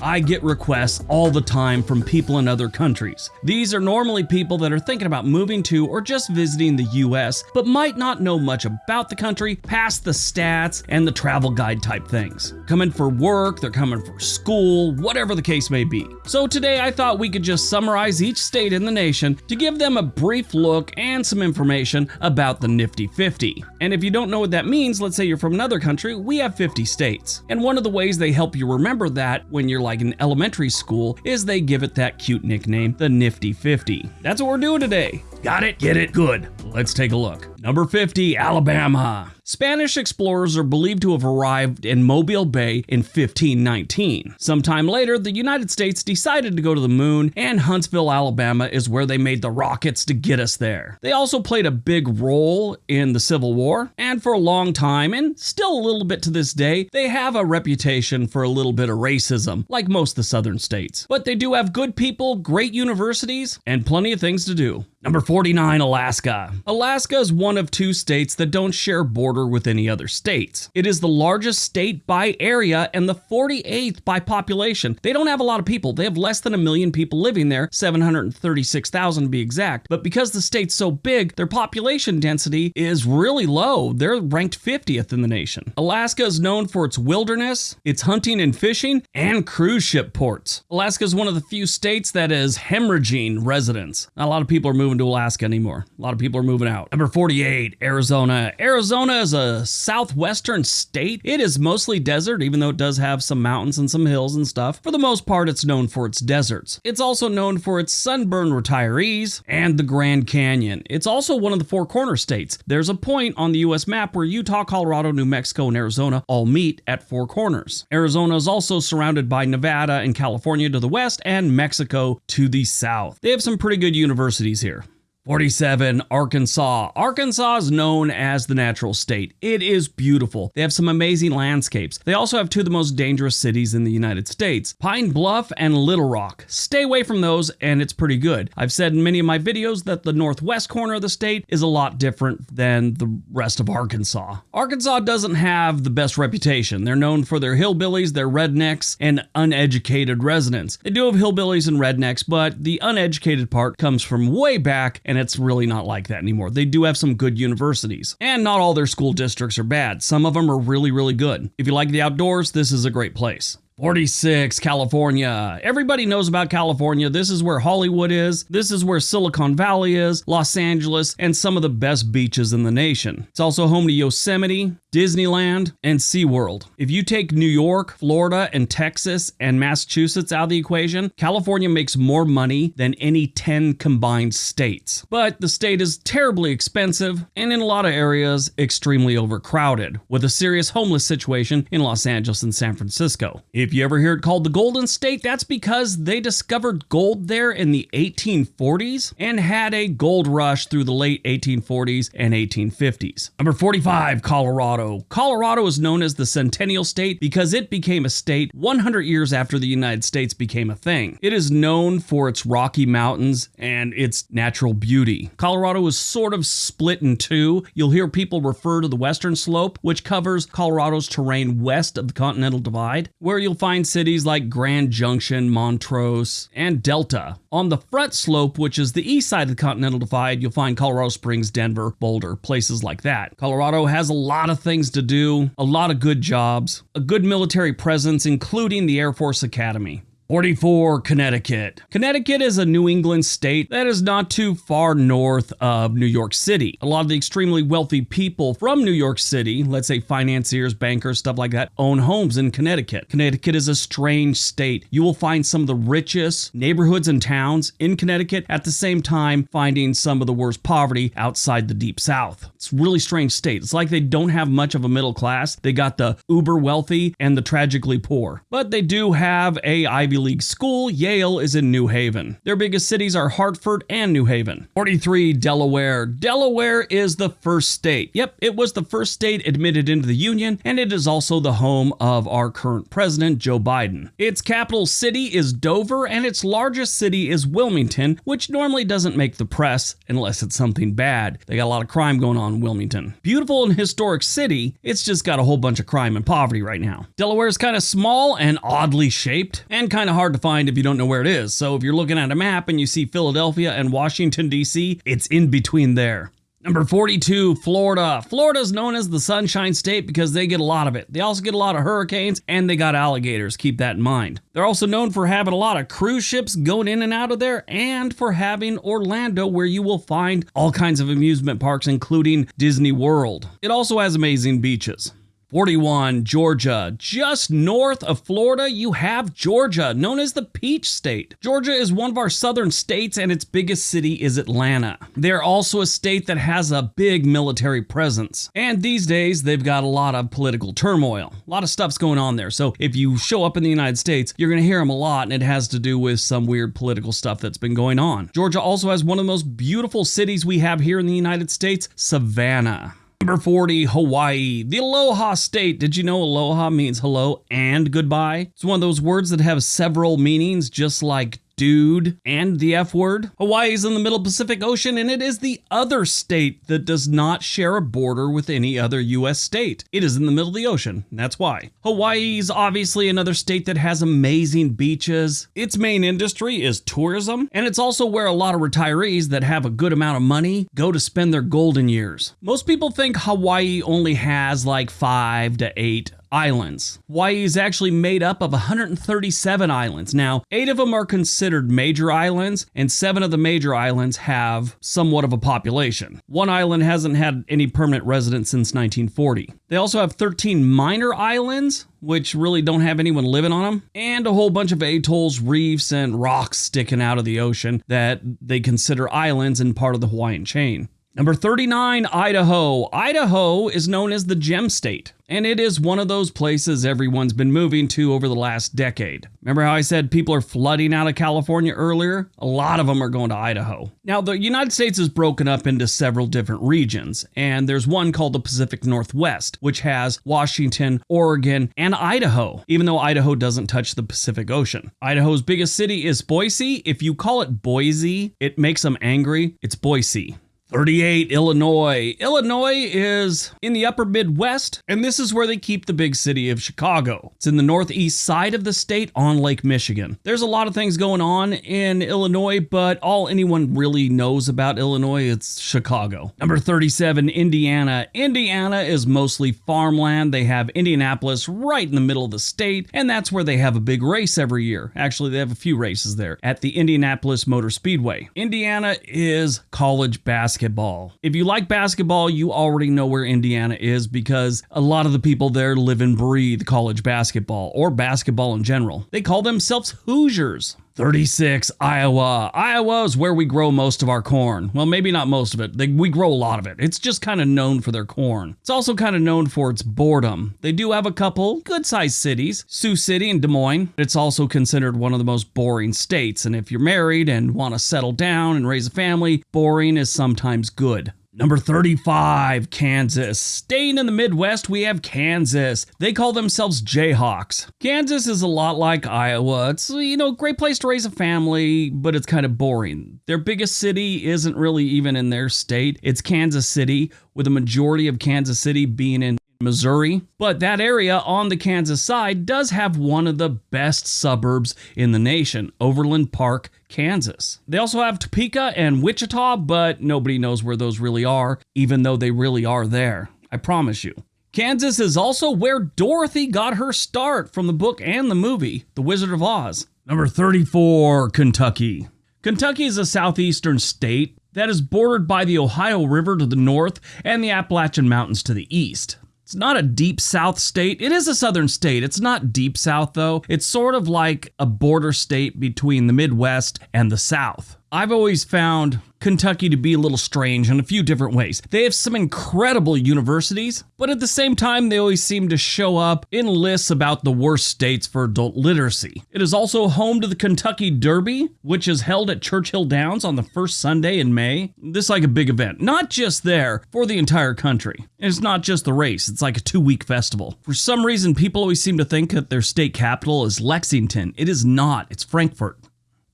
I get requests all the time from people in other countries. These are normally people that are thinking about moving to or just visiting the US, but might not know much about the country past the stats and the travel guide type things. Coming for work, they're coming for school, whatever the case may be. So today I thought we could just summarize each state in the nation to give them a brief look and some information about the Nifty 50. And if you don't know what that means, let's say you're from another country, we have 50 states. And one of the ways they help you remember that when you're like in elementary school is they give it that cute nickname, the Nifty 50. That's what we're doing today. Got it? Get it? Good. Let's take a look. Number 50, Alabama. Spanish explorers are believed to have arrived in Mobile Bay in 1519. Sometime later, the United States decided to go to the moon, and Huntsville, Alabama is where they made the rockets to get us there. They also played a big role in the Civil War, and for a long time, and still a little bit to this day, they have a reputation for a little bit of racism, like most of the southern states. But they do have good people, great universities, and plenty of things to do. Number 49, Alaska. Alaska is one of two states that don't share border with any other states. It is the largest state by area and the 48th by population. They don't have a lot of people. They have less than a million people living there, 736,000 to be exact. But because the state's so big, their population density is really low. They're ranked 50th in the nation. Alaska is known for its wilderness, its hunting and fishing, and cruise ship ports. Alaska is one of the few states that is hemorrhaging residents. Not a lot of people are moving moving to Alaska anymore. A lot of people are moving out. Number 48, Arizona. Arizona is a southwestern state. It is mostly desert, even though it does have some mountains and some hills and stuff. For the most part, it's known for its deserts. It's also known for its sunburn retirees and the Grand Canyon. It's also one of the four corner states. There's a point on the US map where Utah, Colorado, New Mexico, and Arizona all meet at Four Corners. Arizona is also surrounded by Nevada and California to the west and Mexico to the south. They have some pretty good universities here. 47. Arkansas. Arkansas is known as the natural state. It is beautiful. They have some amazing landscapes. They also have two of the most dangerous cities in the United States Pine Bluff and Little Rock. Stay away from those, and it's pretty good. I've said in many of my videos that the northwest corner of the state is a lot different than the rest of Arkansas. Arkansas doesn't have the best reputation. They're known for their hillbillies, their rednecks, and uneducated residents. They do have hillbillies and rednecks, but the uneducated part comes from way back and and it's really not like that anymore. They do have some good universities, and not all their school districts are bad. Some of them are really, really good. If you like the outdoors, this is a great place. 46, California. Everybody knows about California. This is where Hollywood is. This is where Silicon Valley is, Los Angeles, and some of the best beaches in the nation. It's also home to Yosemite, Disneyland, and SeaWorld. If you take New York, Florida, and Texas and Massachusetts out of the equation, California makes more money than any 10 combined states. But the state is terribly expensive and in a lot of areas extremely overcrowded, with a serious homeless situation in Los Angeles and San Francisco. If you ever hear it called the Golden State, that's because they discovered gold there in the 1840s and had a gold rush through the late 1840s and 1850s. Number 45, Colorado. Colorado is known as the Centennial State because it became a state 100 years after the United States became a thing. It is known for its Rocky Mountains and its natural beauty. Colorado is sort of split in two. You'll hear people refer to the western slope, which covers Colorado's terrain west of the Continental Divide, where you'll find cities like Grand Junction, Montrose, and Delta. On the front slope, which is the east side of the Continental Divide, you'll find Colorado Springs, Denver, Boulder, places like that. Colorado has a lot of things to do, a lot of good jobs, a good military presence, including the Air Force Academy. 44, Connecticut. Connecticut is a New England state that is not too far north of New York City. A lot of the extremely wealthy people from New York City, let's say financiers, bankers, stuff like that, own homes in Connecticut. Connecticut is a strange state. You will find some of the richest neighborhoods and towns in Connecticut at the same time finding some of the worst poverty outside the deep south. It's really strange state. It's like they don't have much of a middle class. They got the uber wealthy and the tragically poor. But they do have a Ivy League school, Yale, is in New Haven. Their biggest cities are Hartford and New Haven. 43. Delaware. Delaware is the first state. Yep, it was the first state admitted into the Union, and it is also the home of our current president, Joe Biden. Its capital city is Dover, and its largest city is Wilmington, which normally doesn't make the press unless it's something bad. They got a lot of crime going on in Wilmington. Beautiful and historic city, it's just got a whole bunch of crime and poverty right now. Delaware is kind of small and oddly shaped, and kind of hard to find if you don't know where it is. So if you're looking at a map and you see Philadelphia and Washington, D.C., it's in between there. Number 42, Florida. Florida is known as the Sunshine State because they get a lot of it. They also get a lot of hurricanes and they got alligators. Keep that in mind. They're also known for having a lot of cruise ships going in and out of there and for having Orlando, where you will find all kinds of amusement parks, including Disney World. It also has amazing beaches. 41, Georgia. Just north of Florida, you have Georgia, known as the Peach State. Georgia is one of our southern states, and its biggest city is Atlanta. They're also a state that has a big military presence. And these days, they've got a lot of political turmoil. A lot of stuff's going on there. So if you show up in the United States, you're going to hear them a lot, and it has to do with some weird political stuff that's been going on. Georgia also has one of the most beautiful cities we have here in the United States, Savannah. Number 40, Hawaii. The Aloha State. Did you know aloha means hello and goodbye? It's one of those words that have several meanings, just like dude, and the F word. Hawaii is in the middle Pacific Ocean and it is the other state that does not share a border with any other US state. It is in the middle of the ocean. That's why. Hawaii is obviously another state that has amazing beaches. Its main industry is tourism, and it's also where a lot of retirees that have a good amount of money go to spend their golden years. Most people think Hawaii only has like five to eight islands. Hawaii is actually made up of 137 islands. Now, eight of them are considered major islands, and seven of the major islands have somewhat of a population. One island hasn't had any permanent residents since 1940. They also have 13 minor islands, which really don't have anyone living on them, and a whole bunch of atolls, reefs, and rocks sticking out of the ocean that they consider islands and part of the Hawaiian chain. Number 39, Idaho. Idaho is known as the gem state, and it is one of those places everyone's been moving to over the last decade. Remember how I said people are flooding out of California earlier? A lot of them are going to Idaho. Now, the United States is broken up into several different regions, and there's one called the Pacific Northwest, which has Washington, Oregon, and Idaho, even though Idaho doesn't touch the Pacific Ocean. Idaho's biggest city is Boise. If you call it Boise, it makes them angry. It's Boise. 38, Illinois. Illinois is in the upper Midwest, and this is where they keep the big city of Chicago. It's in the northeast side of the state on Lake Michigan. There's a lot of things going on in Illinois, but all anyone really knows about Illinois it's Chicago. Number 37, Indiana. Indiana is mostly farmland. They have Indianapolis right in the middle of the state, and that's where they have a big race every year. Actually, they have a few races there at the Indianapolis Motor Speedway. Indiana is college basketball basketball. If you like basketball, you already know where Indiana is because a lot of the people there live and breathe college basketball or basketball in general. They call themselves Hoosiers. 36, Iowa. Iowa is where we grow most of our corn. Well, maybe not most of it. They, we grow a lot of it. It's just kind of known for their corn. It's also kind of known for its boredom. They do have a couple good sized cities, Sioux City and Des Moines. It's also considered one of the most boring states. And if you're married and want to settle down and raise a family, boring is sometimes good. Number 35, Kansas. Staying in the Midwest, we have Kansas. They call themselves Jayhawks. Kansas is a lot like Iowa. It's, you know, a great place to raise a family, but it's kind of boring. Their biggest city isn't really even in their state. It's Kansas City, with a majority of Kansas City being in Missouri. But that area on the Kansas side does have one of the best suburbs in the nation, Overland Park, Kansas. They also have Topeka and Wichita, but nobody knows where those really are, even though they really are there. I promise you. Kansas is also where Dorothy got her start from the book and the movie, The Wizard of Oz. Number 34, Kentucky. Kentucky is a southeastern state that is bordered by the Ohio River to the north and the Appalachian Mountains to the east. It's not a deep south state. It is a southern state. It's not deep south, though. It's sort of like a border state between the Midwest and the South. I've always found Kentucky to be a little strange in a few different ways. They have some incredible universities, but at the same time, they always seem to show up in lists about the worst states for adult literacy. It is also home to the Kentucky Derby, which is held at Churchill Downs on the first Sunday in May. This is like a big event, not just there, for the entire country. And it's not just the race, it's like a two week festival. For some reason, people always seem to think that their state capital is Lexington. It is not, it's Frankfort.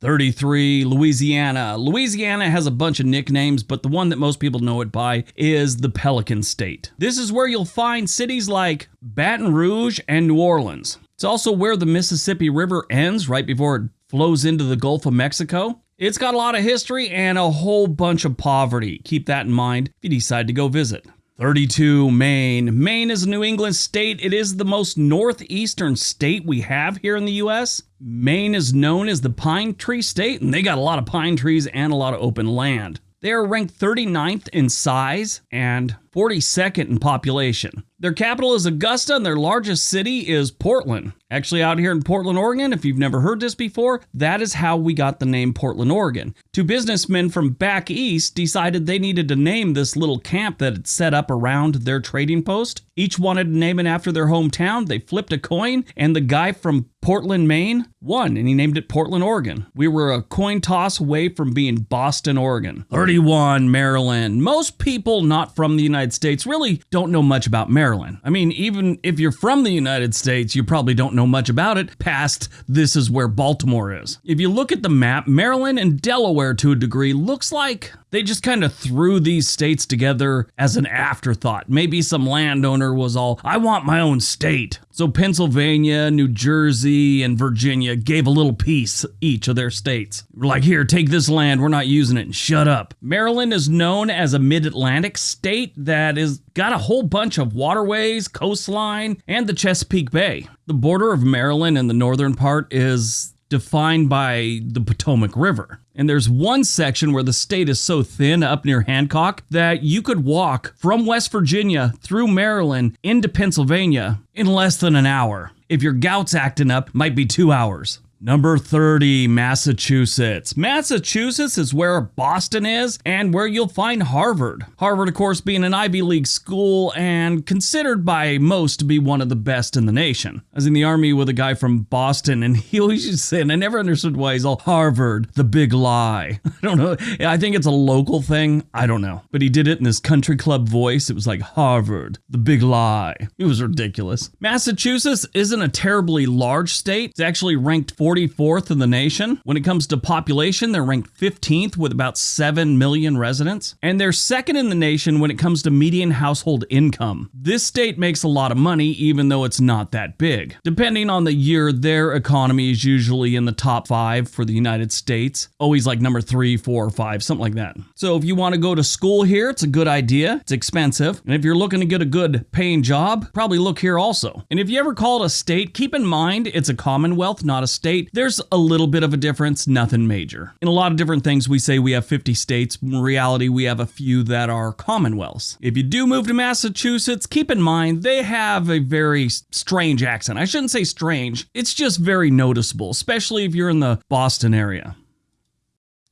33, Louisiana. Louisiana has a bunch of nicknames, but the one that most people know it by is the Pelican State. This is where you'll find cities like Baton Rouge and New Orleans. It's also where the Mississippi River ends right before it flows into the Gulf of Mexico. It's got a lot of history and a whole bunch of poverty. Keep that in mind if you decide to go visit. 32, Maine. Maine is a New England state. It is the most northeastern state we have here in the US. Maine is known as the pine tree state, and they got a lot of pine trees and a lot of open land. They are ranked 39th in size and 42nd in population. Their capital is Augusta, and their largest city is Portland. Actually, out here in Portland, Oregon, if you've never heard this before, that is how we got the name Portland, Oregon. Two businessmen from back east decided they needed to name this little camp that had set up around their trading post. Each wanted to name it after their hometown. They flipped a coin, and the guy from Portland, Maine won, and he named it Portland, Oregon. We were a coin toss away from being Boston, Oregon. 31, Maryland. Most people not from the United States really don't know much about Maryland. I mean, even if you're from the United States, you probably don't know much about it past this is where Baltimore is. If you look at the map, Maryland and Delaware to a degree looks like they just kind of threw these states together as an afterthought. Maybe some landowner was all, I want my own state. So Pennsylvania, New Jersey, and Virginia gave a little piece each of their states. Like, here, take this land, we're not using it, and shut up. Maryland is known as a mid Atlantic state that is got a whole bunch of waterways, coastline, and the Chesapeake Bay. The border of Maryland in the northern part is defined by the Potomac River. And there's one section where the state is so thin up near Hancock that you could walk from West Virginia through Maryland into Pennsylvania in less than an hour. If your gout's acting up, might be two hours. Number 30, Massachusetts. Massachusetts is where Boston is and where you'll find Harvard. Harvard, of course, being an Ivy League school and considered by most to be one of the best in the nation. I was in the army with a guy from Boston and he always used to say, and I never understood why he's all Harvard, the big lie. I don't know. I think it's a local thing. I don't know. But he did it in his country club voice. It was like Harvard, the big lie. It was ridiculous. Massachusetts isn't a terribly large state. It's actually ranked 40 44th in the nation. When it comes to population, they're ranked 15th with about 7 million residents. And they're second in the nation when it comes to median household income. This state makes a lot of money, even though it's not that big. Depending on the year, their economy is usually in the top five for the United States. Always like number three, four, or five, something like that. So if you want to go to school here, it's a good idea. It's expensive. And if you're looking to get a good paying job, probably look here also. And if you ever call it a state, keep in mind it's a commonwealth, not a state state, there's a little bit of a difference, nothing major. In a lot of different things, we say we have 50 states. In reality, we have a few that are commonwealths. If you do move to Massachusetts, keep in mind they have a very strange accent. I shouldn't say strange, it's just very noticeable, especially if you're in the Boston area.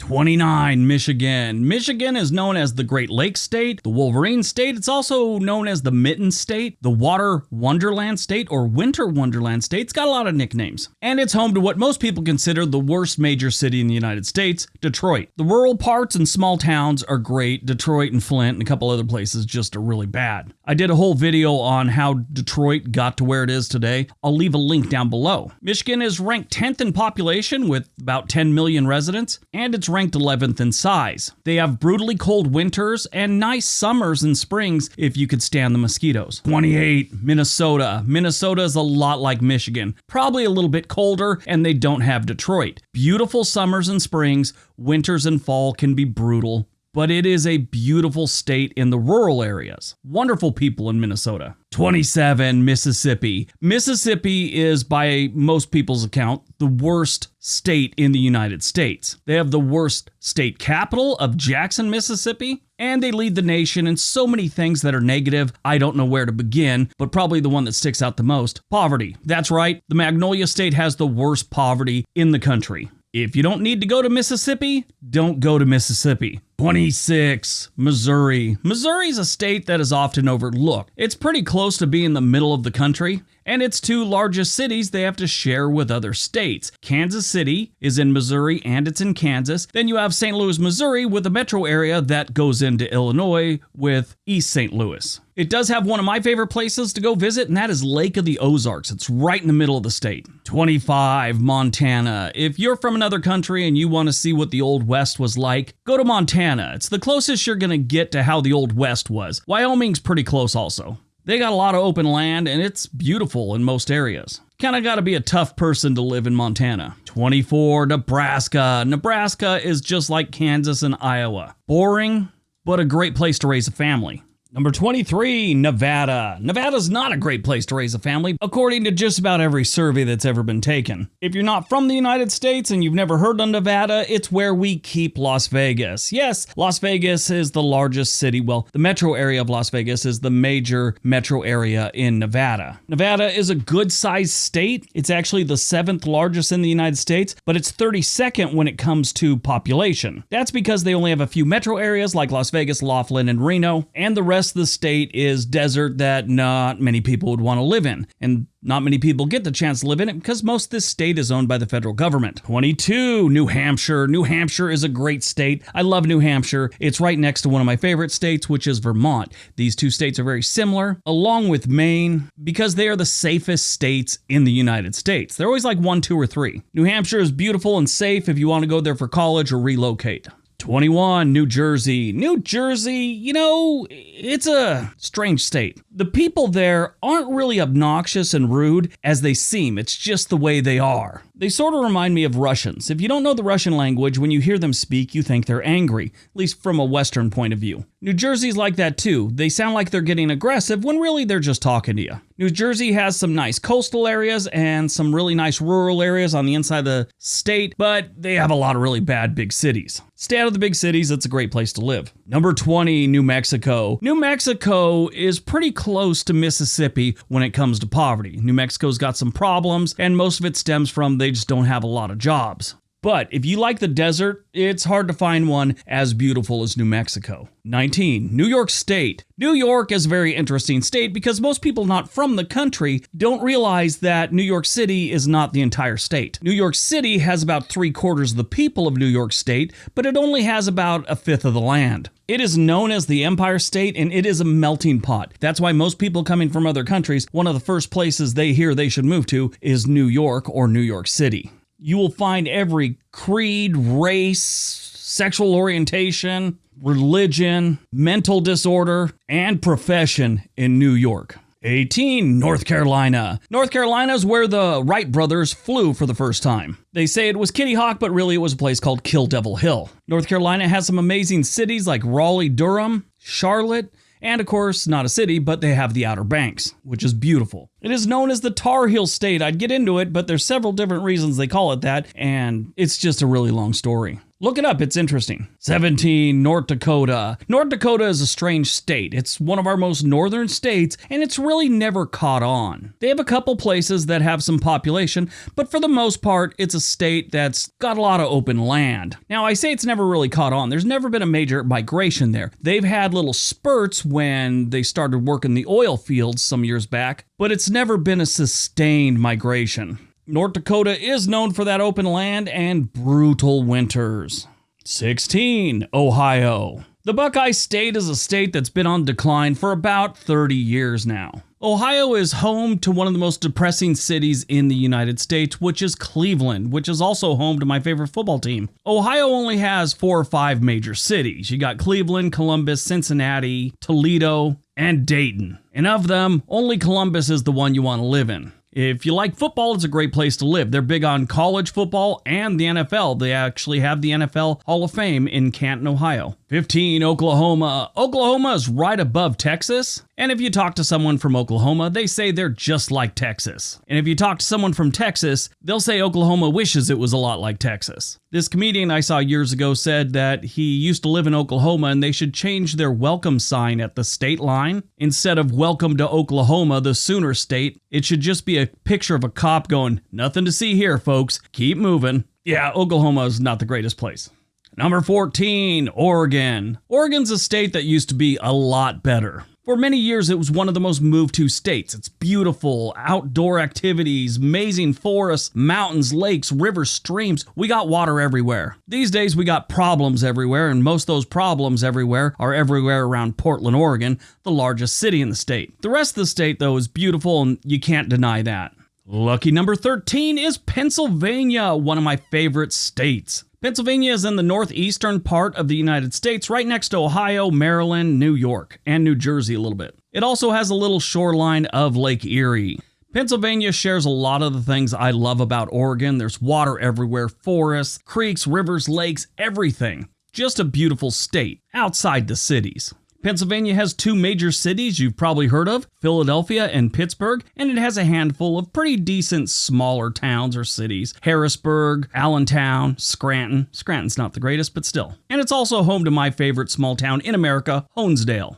29, Michigan. Michigan is known as the Great Lakes State, the Wolverine State. It's also known as the Mitten State, the Water Wonderland State, or Winter Wonderland State. It's got a lot of nicknames. And it's home to what most people consider the worst major city in the United States, Detroit. The rural parts and small towns are great. Detroit and Flint and a couple other places just are really bad. I did a whole video on how Detroit got to where it is today. I'll leave a link down below. Michigan is ranked 10th in population with about 10 million residents, and it's ranked 11th in size. They have brutally cold winters and nice summers and springs if you could stand the mosquitoes. 28, Minnesota. Minnesota is a lot like Michigan, probably a little bit colder, and they don't have Detroit. Beautiful summers and springs, winters and fall can be brutal, but it is a beautiful state in the rural areas. Wonderful people in Minnesota. 27, Mississippi. Mississippi is, by most people's account, the worst state in the United States. They have the worst state capital of Jackson, Mississippi, and they lead the nation in so many things that are negative. I don't know where to begin, but probably the one that sticks out the most poverty. That's right, the Magnolia State has the worst poverty in the country. If you don't need to go to Mississippi, don't go to Mississippi. 26. Missouri. Missouri is a state that is often overlooked. It's pretty close to being the middle of the country, and its two largest cities they have to share with other states. Kansas City is in Missouri and it's in Kansas. Then you have St. Louis, Missouri, with a metro area that goes into Illinois with East St. Louis. It does have one of my favorite places to go visit, and that is Lake of the Ozarks. It's right in the middle of the state. 25, Montana. If you're from another country and you want to see what the Old West was like, go to Montana. It's the closest you're going to get to how the Old West was. Wyoming's pretty close also. They got a lot of open land and it's beautiful in most areas. Kinda gotta be a tough person to live in Montana. 24, Nebraska. Nebraska is just like Kansas and Iowa. Boring, but a great place to raise a family. Number 23, Nevada. Nevada's not a great place to raise a family, according to just about every survey that's ever been taken. If you're not from the United States and you've never heard of Nevada, it's where we keep Las Vegas. Yes, Las Vegas is the largest city. Well, the metro area of Las Vegas is the major metro area in Nevada. Nevada is a good sized state. It's actually the seventh largest in the United States, but it's 32nd when it comes to population. That's because they only have a few metro areas like Las Vegas, Laughlin, and Reno, and the rest rest of the state is desert that not many people would want to live in. And not many people get the chance to live in it because most of this state is owned by the federal government. 22, New Hampshire. New Hampshire is a great state. I love New Hampshire. It's right next to one of my favorite states, which is Vermont. These two states are very similar, along with Maine, because they are the safest states in the United States. They're always like one, two, or three. New Hampshire is beautiful and safe if you want to go there for college or relocate. 21, New Jersey. New Jersey, you know, it's a strange state. The people there aren't really obnoxious and rude as they seem, it's just the way they are. They sort of remind me of Russians. If you don't know the Russian language, when you hear them speak, you think they're angry, at least from a Western point of view. New Jersey's like that too. They sound like they're getting aggressive when really they're just talking to you. New Jersey has some nice coastal areas and some really nice rural areas on the inside of the state, but they have a lot of really bad big cities. Stay out of the big cities, it's a great place to live. Number 20, New Mexico. New Mexico is pretty close to Mississippi when it comes to poverty. New Mexico's got some problems, and most of it stems from they just don't have a lot of jobs. But if you like the desert, it's hard to find one as beautiful as New Mexico. 19. New York State. New York is a very interesting state because most people not from the country don't realize that New York City is not the entire state. New York City has about three quarters of the people of New York State, but it only has about a fifth of the land. It is known as the Empire State and it is a melting pot. That's why most people coming from other countries, one of the first places they hear they should move to is New York or New York City you will find every creed, race, sexual orientation, religion, mental disorder, and profession in New York. 18. North Carolina. North Carolina is where the Wright brothers flew for the first time. They say it was Kitty Hawk, but really it was a place called Kill Devil Hill. North Carolina has some amazing cities like Raleigh, Durham, Charlotte, and of course, not a city, but they have the Outer Banks, which is beautiful. It is known as the Tar Heel State. I'd get into it, but there's several different reasons they call it that, and it's just a really long story. Look it up, it's interesting. 17, North Dakota. North Dakota is a strange state. It's one of our most northern states, and it's really never caught on. They have a couple places that have some population, but for the most part, it's a state that's got a lot of open land. Now, I say it's never really caught on. There's never been a major migration there. They've had little spurts when they started working the oil fields some years back, but it's never been a sustained migration. North Dakota is known for that open land and brutal winters. 16. Ohio. The Buckeye State is a state that's been on decline for about 30 years now. Ohio is home to one of the most depressing cities in the United States, which is Cleveland, which is also home to my favorite football team. Ohio only has four or five major cities. You got Cleveland, Columbus, Cincinnati, Toledo, and Dayton. And of them, only Columbus is the one you want to live in. If you like football, it's a great place to live. They're big on college football and the NFL. They actually have the NFL Hall of Fame in Canton, Ohio. 15, Oklahoma. Oklahoma is right above Texas. And if you talk to someone from Oklahoma, they say they're just like Texas. And if you talk to someone from Texas, they'll say Oklahoma wishes it was a lot like Texas. This comedian I saw years ago said that he used to live in Oklahoma and they should change their welcome sign at the state line. Instead of welcome to Oklahoma, the Sooner State, it should just be a picture of a cop going, Nothing to see here, folks. Keep moving. Yeah, Oklahoma is not the greatest place. Number 14, Oregon. Oregon's a state that used to be a lot better. For many years, it was one of the most moved to states. It's beautiful, outdoor activities, amazing forests, mountains, lakes, rivers, streams. We got water everywhere. These days, we got problems everywhere, and most of those problems everywhere are everywhere around Portland, Oregon, the largest city in the state. The rest of the state, though, is beautiful, and you can't deny that. Lucky number 13 is Pennsylvania, one of my favorite states. Pennsylvania is in the northeastern part of the United States, right next to Ohio, Maryland, New York, and New Jersey a little bit. It also has a little shoreline of Lake Erie. Pennsylvania shares a lot of the things I love about Oregon. There's water everywhere, forests, creeks, rivers, lakes, everything. Just a beautiful state outside the cities. Pennsylvania has two major cities you've probably heard of Philadelphia and Pittsburgh, and it has a handful of pretty decent smaller towns or cities Harrisburg, Allentown, Scranton. Scranton's not the greatest, but still. And it's also home to my favorite small town in America, Honesdale.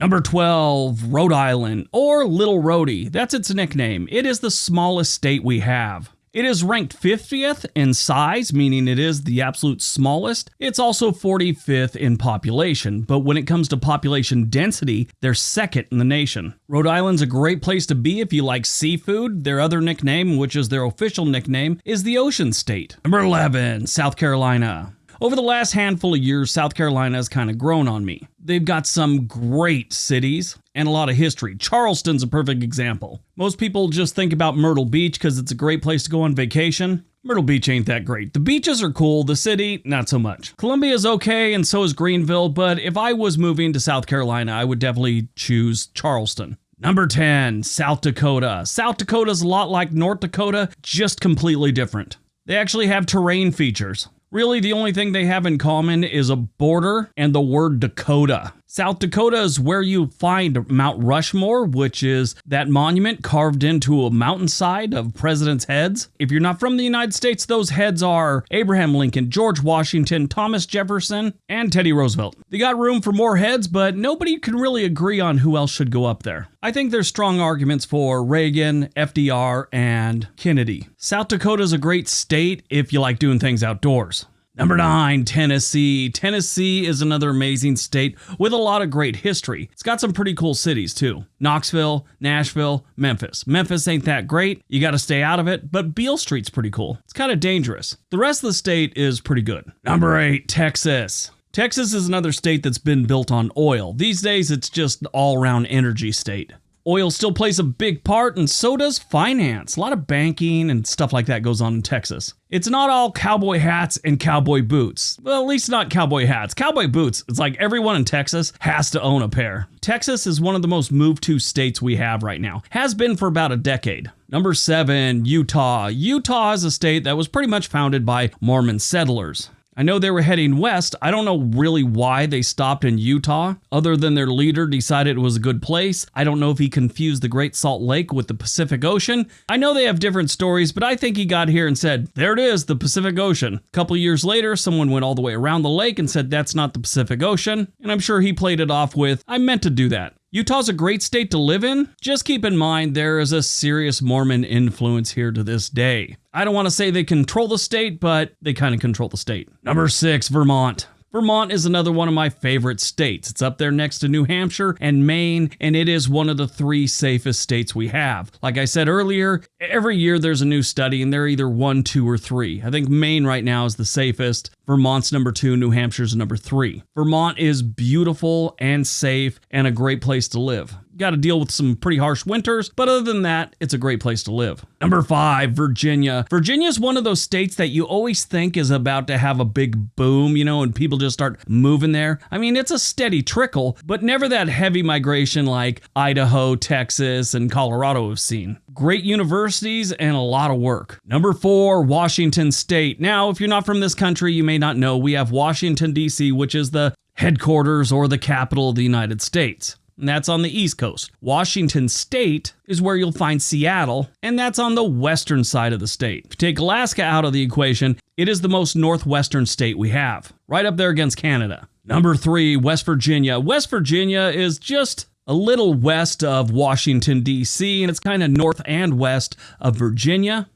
Number 12, Rhode Island, or Little Rhody. That's its nickname. It is the smallest state we have. It is ranked 50th in size, meaning it is the absolute smallest. It's also 45th in population, but when it comes to population density, they're second in the nation. Rhode Island's a great place to be if you like seafood. Their other nickname, which is their official nickname, is the Ocean State. Number 11, South Carolina. Over the last handful of years, South Carolina has kind of grown on me. They've got some great cities and a lot of history. Charleston's a perfect example. Most people just think about Myrtle Beach because it's a great place to go on vacation. Myrtle Beach ain't that great. The beaches are cool, the city, not so much. Columbia is okay, and so is Greenville, but if I was moving to South Carolina, I would definitely choose Charleston. Number 10, South Dakota. South Dakota's a lot like North Dakota, just completely different. They actually have terrain features. Really, the only thing they have in common is a border and the word Dakota. South Dakota is where you find Mount Rushmore, which is that monument carved into a mountainside of presidents' heads. If you're not from the United States, those heads are Abraham Lincoln, George Washington, Thomas Jefferson, and Teddy Roosevelt. They got room for more heads, but nobody can really agree on who else should go up there. I think there's strong arguments for Reagan, FDR, and Kennedy. South Dakota is a great state if you like doing things outdoors. Number nine, Tennessee. Tennessee is another amazing state with a lot of great history. It's got some pretty cool cities too Knoxville, Nashville, Memphis. Memphis ain't that great. You got to stay out of it, but Beale Street's pretty cool. It's kind of dangerous. The rest of the state is pretty good. Number eight, Texas. Texas is another state that's been built on oil. These days, it's just all around energy state. Oil still plays a big part, and so does finance. A lot of banking and stuff like that goes on in Texas. It's not all cowboy hats and cowboy boots. Well, at least not cowboy hats. Cowboy boots, it's like everyone in Texas has to own a pair. Texas is one of the most moved to states we have right now, has been for about a decade. Number seven, Utah. Utah is a state that was pretty much founded by Mormon settlers. I know they were heading west. I don't know really why they stopped in Utah, other than their leader decided it was a good place. I don't know if he confused the Great Salt Lake with the Pacific Ocean. I know they have different stories, but I think he got here and said, There it is, the Pacific Ocean. A couple years later, someone went all the way around the lake and said, That's not the Pacific Ocean. And I'm sure he played it off with, I meant to do that. Utah's a great state to live in. Just keep in mind there is a serious Mormon influence here to this day. I don't want to say they control the state, but they kind of control the state. Number six, Vermont. Vermont is another one of my favorite states. It's up there next to New Hampshire and Maine, and it is one of the three safest states we have. Like I said earlier, every year there's a new study, and they're either one, two, or three. I think Maine right now is the safest. Vermont's number two, New Hampshire's number three. Vermont is beautiful and safe and a great place to live. Got to deal with some pretty harsh winters, but other than that, it's a great place to live. Number five, Virginia. Virginia is one of those states that you always think is about to have a big boom, you know, and people just start moving there. I mean, it's a steady trickle, but never that heavy migration like Idaho, Texas, and Colorado have seen. Great universities and a lot of work. Number four, Washington State. Now, if you're not from this country, you may not know we have Washington, D.C., which is the headquarters or the capital of the United States and that's on the East Coast. Washington State is where you'll find Seattle, and that's on the western side of the state. If you take Alaska out of the equation, it is the most northwestern state we have, right up there against Canada. Number three, West Virginia. West Virginia is just a little west of Washington, D.C., and it's kind of north and west of Virginia.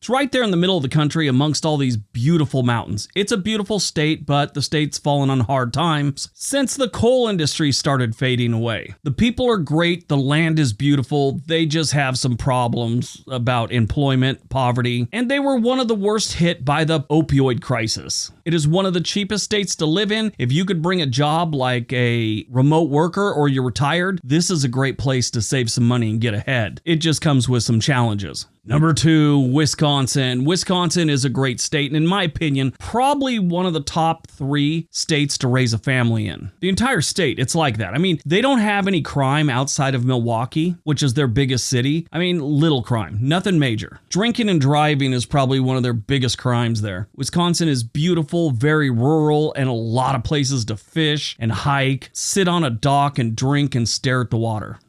It's right there in the middle of the country amongst all these beautiful mountains. It's a beautiful state, but the state's fallen on hard times since the coal industry started fading away. The people are great, the land is beautiful, they just have some problems about employment, poverty, and they were one of the worst hit by the opioid crisis. It is one of the cheapest states to live in. If you could bring a job like a remote worker or you're retired, this is a great place to save some money and get ahead. It just comes with some challenges. Number two, Wisconsin. Wisconsin is a great state, and in my opinion, probably one of the top three states to raise a family in. The entire state, it's like that. I mean, they don't have any crime outside of Milwaukee, which is their biggest city. I mean, little crime, nothing major. Drinking and driving is probably one of their biggest crimes there. Wisconsin is beautiful, very rural, and a lot of places to fish and hike, sit on a dock and drink and stare at the water.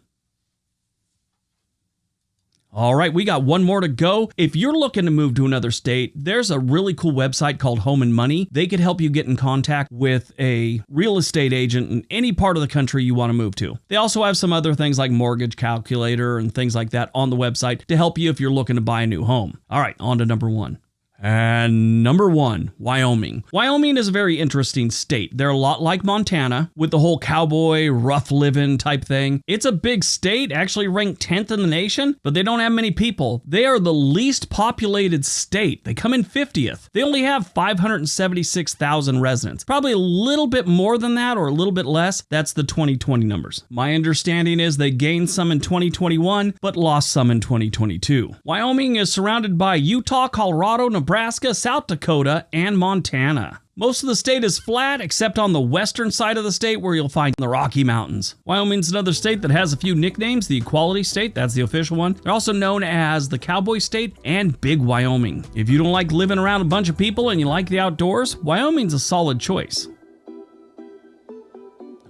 All right, we got one more to go. If you're looking to move to another state, there's a really cool website called Home and Money. They could help you get in contact with a real estate agent in any part of the country you want to move to. They also have some other things like mortgage calculator and things like that on the website to help you if you're looking to buy a new home. All right, on to number one. And number one, Wyoming. Wyoming is a very interesting state. They're a lot like Montana with the whole cowboy, rough living type thing. It's a big state, actually ranked 10th in the nation, but they don't have many people. They are the least populated state. They come in 50th. They only have 576,000 residents. Probably a little bit more than that or a little bit less. That's the 2020 numbers. My understanding is they gained some in 2021, but lost some in 2022. Wyoming is surrounded by Utah, Colorado, Nebraska, Nebraska, South Dakota, and Montana. Most of the state is flat, except on the western side of the state where you'll find the Rocky Mountains. Wyoming's another state that has a few nicknames. The Equality State, that's the official one. They're also known as the Cowboy State and Big Wyoming. If you don't like living around a bunch of people and you like the outdoors, Wyoming's a solid choice.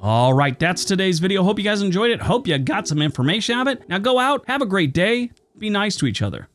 All right, that's today's video. Hope you guys enjoyed it. Hope you got some information out of it. Now go out, have a great day, be nice to each other.